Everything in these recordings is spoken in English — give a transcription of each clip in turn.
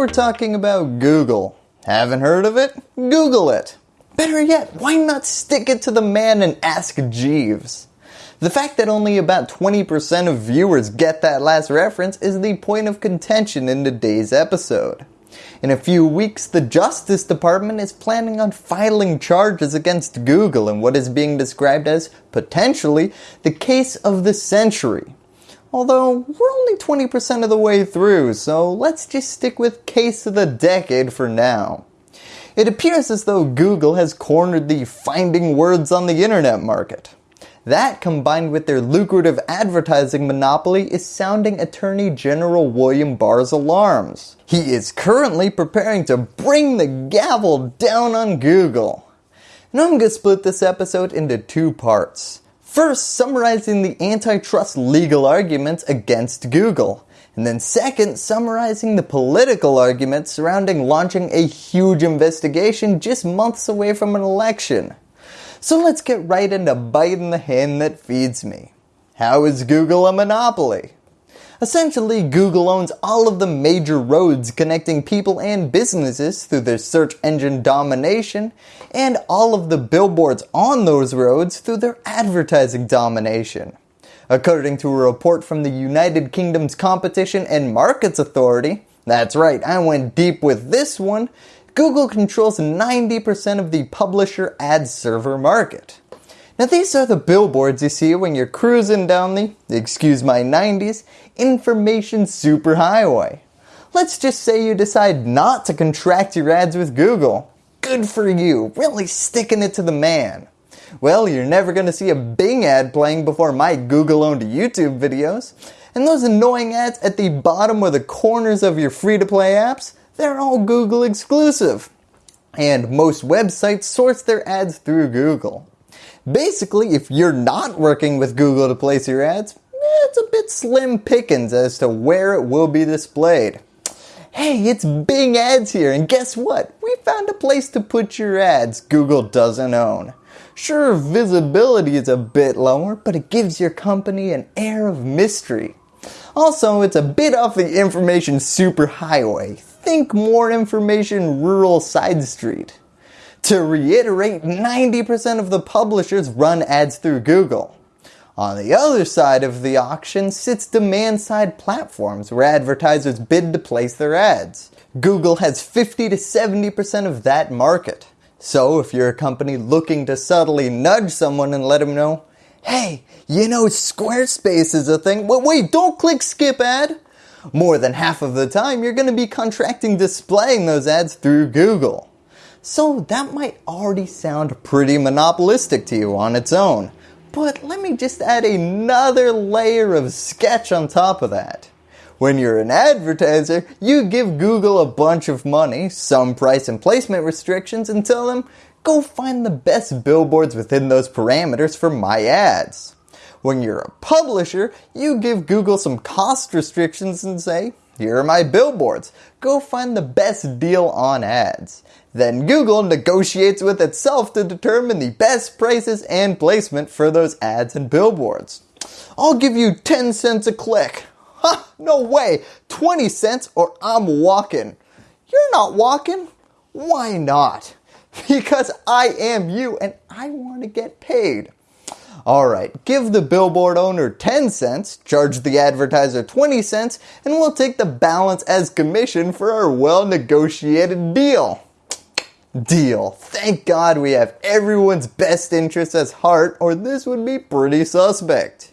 we're talking about Google. Haven't heard of it? Google it. Better yet, why not stick it to the man and ask Jeeves? The fact that only about 20% of viewers get that last reference is the point of contention in today's episode. In a few weeks, the Justice Department is planning on filing charges against Google in what is being described as, potentially, the case of the century. Although, we're only 20% of the way through, so let's just stick with case of the decade for now. It appears as though Google has cornered the finding words on the internet market. That combined with their lucrative advertising monopoly is sounding Attorney General William Barr's alarms. He is currently preparing to bring the gavel down on Google. I'm going to split this episode into two parts. First, summarizing the antitrust legal arguments against Google. And then second, summarizing the political arguments surrounding launching a huge investigation just months away from an election. So let's get right into biting the hand that feeds me. How is Google a monopoly? Essentially, Google owns all of the major roads connecting people and businesses through their search engine domination and all of the billboards on those roads through their advertising domination. According to a report from the United Kingdom's Competition and Markets Authority, that's right, I went deep with this one, Google controls 90% of the publisher ad server market. Now these are the billboards you see when you're cruising down the, excuse my 90s, information superhighway. Let's just say you decide not to contract your ads with Google. Good for you, really sticking it to the man. Well, you're never going to see a Bing ad playing before my Google owned YouTube videos. And those annoying ads at the bottom or the corners of your free to play apps, they're all Google exclusive. And most websites source their ads through Google. Basically, if you're not working with Google to place your ads, eh, it's a bit slim pickings as to where it will be displayed. Hey, it's Bing Ads here and guess what? We found a place to put your ads Google doesn't own. Sure, visibility is a bit lower, but it gives your company an air of mystery. Also, it's a bit off the information superhighway. Think more information rural side street. To reiterate, 90% of the publishers run ads through Google. On the other side of the auction sits demand side platforms where advertisers bid to place their ads. Google has 50 to 70% of that market. So if you're a company looking to subtly nudge someone and let them know, hey, you know Squarespace is a thing, wait, wait don't click skip ad. More than half of the time you're going to be contracting displaying those ads through Google. So that might already sound pretty monopolistic to you on its own. But let me just add another layer of sketch on top of that. When you're an advertiser, you give Google a bunch of money, some price and placement restrictions, and tell them, go find the best billboards within those parameters for my ads. When you're a publisher, you give Google some cost restrictions and say, here are my billboards, go find the best deal on ads. Then Google negotiates with itself to determine the best prices and placement for those ads and billboards. I'll give you 10 cents a click. Huh, no way, 20 cents or I'm walking. You're not walking. Why not? Because I am you and I want to get paid. Alright, give the billboard owner 10 cents, charge the advertiser 20 cents, and we'll take the balance as commission for our well negotiated deal. Deal. Thank God we have everyone's best interests as heart or this would be pretty suspect.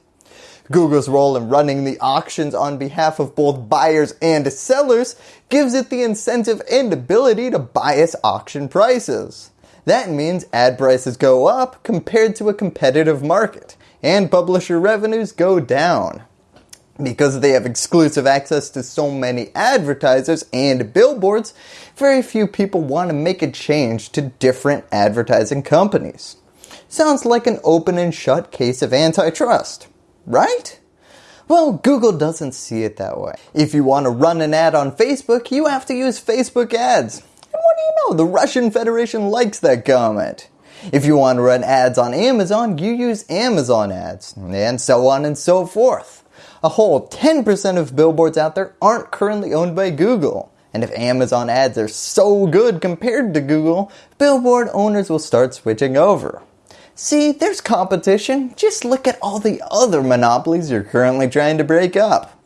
Google's role in running the auctions on behalf of both buyers and sellers gives it the incentive and ability to bias auction prices. That means ad prices go up compared to a competitive market and publisher revenues go down. Because they have exclusive access to so many advertisers and billboards, very few people want to make a change to different advertising companies. Sounds like an open and shut case of antitrust, right? Well, Google doesn't see it that way. If you want to run an ad on Facebook, you have to use Facebook ads do you know? The Russian Federation likes that comment. If you want to run ads on Amazon, you use Amazon ads, and so on and so forth. A whole 10% of billboards out there aren't currently owned by Google. And if Amazon ads are so good compared to Google, billboard owners will start switching over. See, there's competition. Just look at all the other monopolies you're currently trying to break up.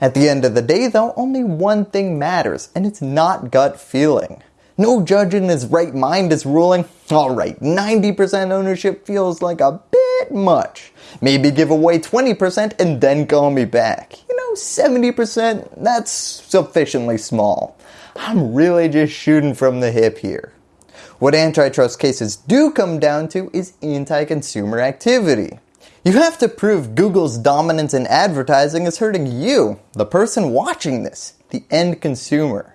At the end of the day though, only one thing matters, and it's not gut feeling. No judge in his right mind is ruling, alright, 90% ownership feels like a bit much. Maybe give away 20% and then call me back. You know, 70%, that's sufficiently small. I'm really just shooting from the hip here. What antitrust cases do come down to is anti-consumer activity. You have to prove Google's dominance in advertising is hurting you, the person watching this, the end consumer.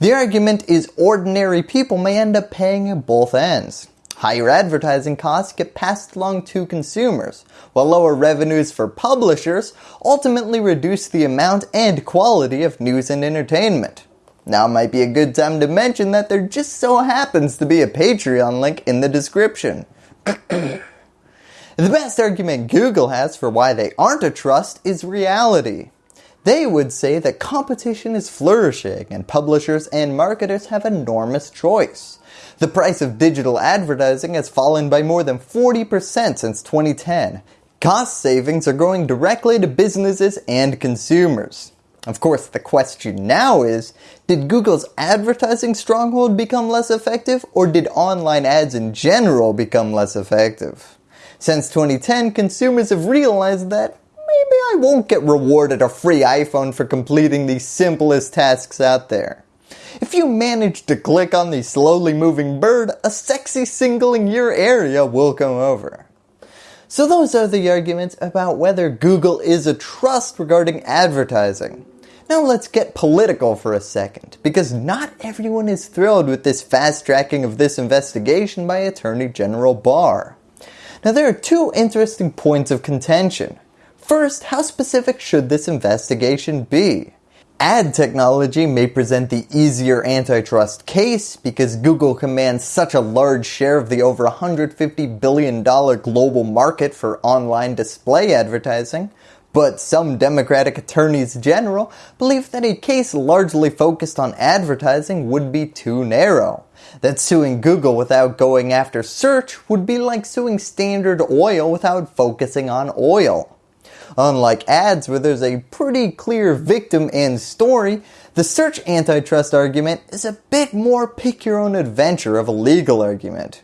The argument is ordinary people may end up paying at both ends. Higher advertising costs get passed along to consumers, while lower revenues for publishers ultimately reduce the amount and quality of news and entertainment. Now might be a good time to mention that there just so happens to be a Patreon link in the description. the best argument Google has for why they aren't a trust is reality. They would say that competition is flourishing and publishers and marketers have enormous choice. The price of digital advertising has fallen by more than 40% since 2010. Cost savings are going directly to businesses and consumers. Of course, the question now is, did Google's advertising stronghold become less effective or did online ads in general become less effective? Since 2010, consumers have realized that maybe I won't get rewarded a free iPhone for completing the simplest tasks out there. If you manage to click on the slowly moving bird, a sexy single in your area will come over. So those are the arguments about whether Google is a trust regarding advertising. Now let's get political for a second, because not everyone is thrilled with this fast tracking of this investigation by Attorney General Barr. Now there are two interesting points of contention. First, how specific should this investigation be? Ad technology may present the easier antitrust case because Google commands such a large share of the over $150 billion global market for online display advertising, but some Democratic attorneys general believe that a case largely focused on advertising would be too narrow. That suing Google without going after search would be like suing Standard Oil without focusing on oil. Unlike ads where there's a pretty clear victim and story, the search antitrust argument is a bit more pick your own adventure of a legal argument.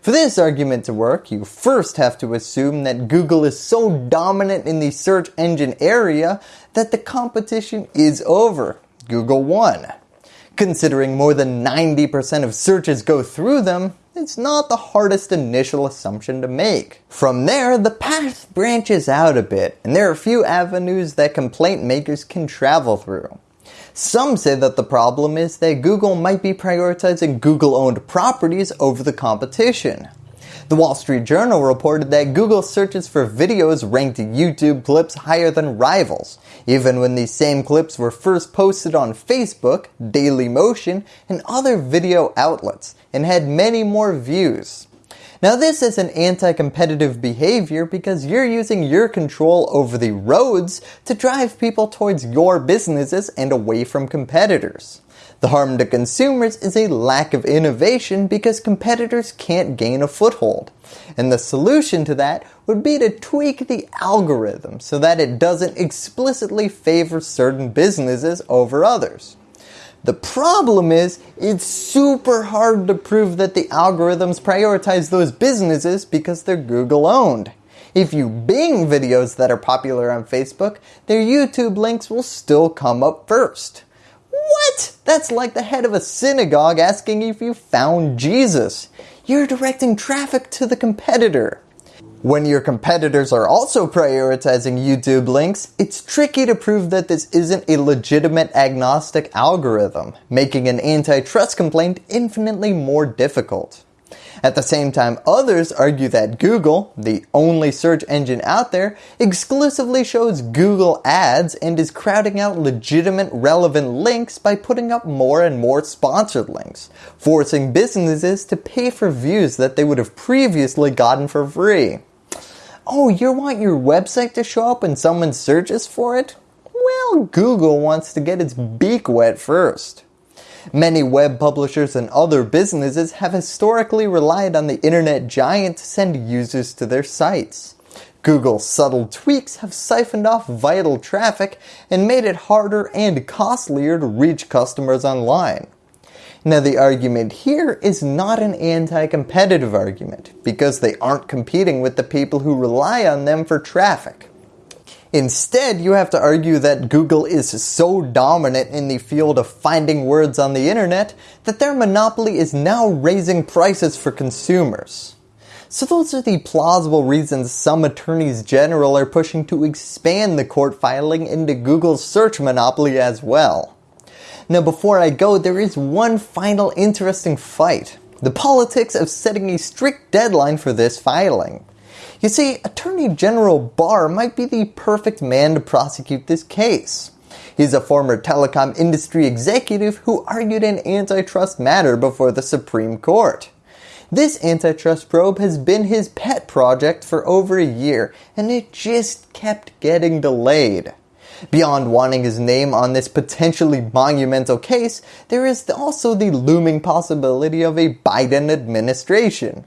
For this argument to work, you first have to assume that Google is so dominant in the search engine area that the competition is over. Google won. Considering more than 90% of searches go through them, it's not the hardest initial assumption to make. From there, the path branches out a bit, and there are a few avenues that complaint makers can travel through. Some say that the problem is that Google might be prioritizing Google owned properties over the competition. The Wall Street Journal reported that Google searches for videos ranked YouTube clips higher than rivals, even when these same clips were first posted on Facebook, Dailymotion, and other video outlets, and had many more views. Now this is an anti-competitive behavior because you're using your control over the roads to drive people towards your businesses and away from competitors. The harm to consumers is a lack of innovation because competitors can't gain a foothold. And the solution to that would be to tweak the algorithm so that it doesn't explicitly favor certain businesses over others. The problem is, it's super hard to prove that the algorithms prioritize those businesses because they're Google owned. If you Bing videos that are popular on Facebook, their YouTube links will still come up first. What? That's like the head of a synagogue asking if you found Jesus. You're directing traffic to the competitor. When your competitors are also prioritizing YouTube links, it's tricky to prove that this isn't a legitimate agnostic algorithm, making an antitrust complaint infinitely more difficult. At the same time, others argue that Google, the only search engine out there, exclusively shows Google ads and is crowding out legitimate relevant links by putting up more and more sponsored links, forcing businesses to pay for views that they would have previously gotten for free. Oh, you want your website to show up when someone searches for it? well, Google wants to get its beak wet first. Many web publishers and other businesses have historically relied on the internet giant to send users to their sites. Google's subtle tweaks have siphoned off vital traffic and made it harder and costlier to reach customers online. Now the argument here is not an anti-competitive argument because they aren't competing with the people who rely on them for traffic. Instead, you have to argue that Google is so dominant in the field of finding words on the internet that their monopoly is now raising prices for consumers. So those are the plausible reasons some attorneys general are pushing to expand the court filing into Google's search monopoly as well. Now before I go, there is one final interesting fight. The politics of setting a strict deadline for this filing. You see, Attorney General Barr might be the perfect man to prosecute this case. He's a former telecom industry executive who argued an antitrust matter before the Supreme Court. This antitrust probe has been his pet project for over a year and it just kept getting delayed. Beyond wanting his name on this potentially monumental case, there is also the looming possibility of a Biden administration.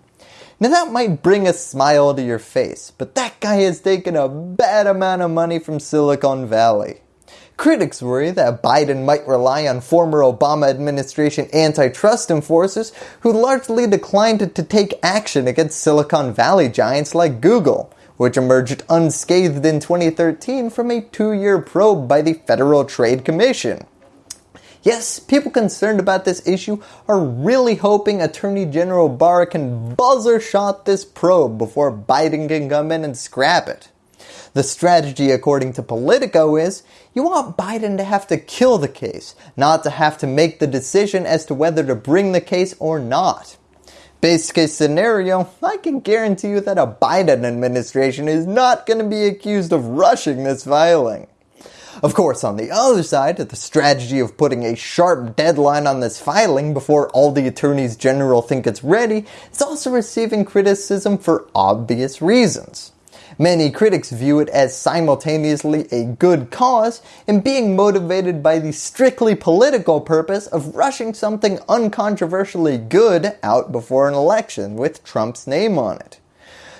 Now that might bring a smile to your face, but that guy has taken a bad amount of money from Silicon Valley. Critics worry that Biden might rely on former Obama administration antitrust enforcers who largely declined to take action against Silicon Valley giants like Google, which emerged unscathed in 2013 from a two-year probe by the Federal Trade Commission. Yes, people concerned about this issue are really hoping Attorney General Barr can buzzer shot this probe before Biden can come in and scrap it. The strategy according to Politico is you want Biden to have to kill the case, not to have to make the decision as to whether to bring the case or not. Base case scenario, I can guarantee you that a Biden administration is not going to be accused of rushing this filing. Of course, on the other side, the strategy of putting a sharp deadline on this filing before all the attorneys general think it's ready is also receiving criticism for obvious reasons. Many critics view it as simultaneously a good cause and being motivated by the strictly political purpose of rushing something uncontroversially good out before an election with Trump's name on it.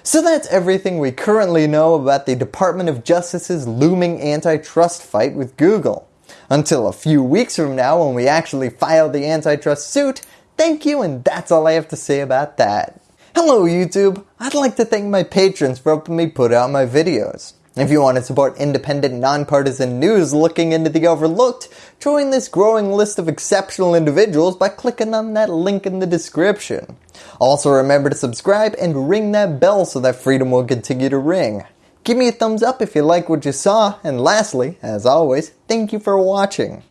So that's everything we currently know about the Department of Justice's looming antitrust fight with Google. Until a few weeks from now when we actually file the antitrust suit, thank you and that's all I have to say about that. Hello YouTube! I'd like to thank my patrons for helping me put out my videos. If you want to support independent, nonpartisan news looking into the overlooked, join this growing list of exceptional individuals by clicking on that link in the description. Also remember to subscribe and ring that bell so that freedom will continue to ring. Give me a thumbs up if you like what you saw, and lastly, as always, thank you for watching.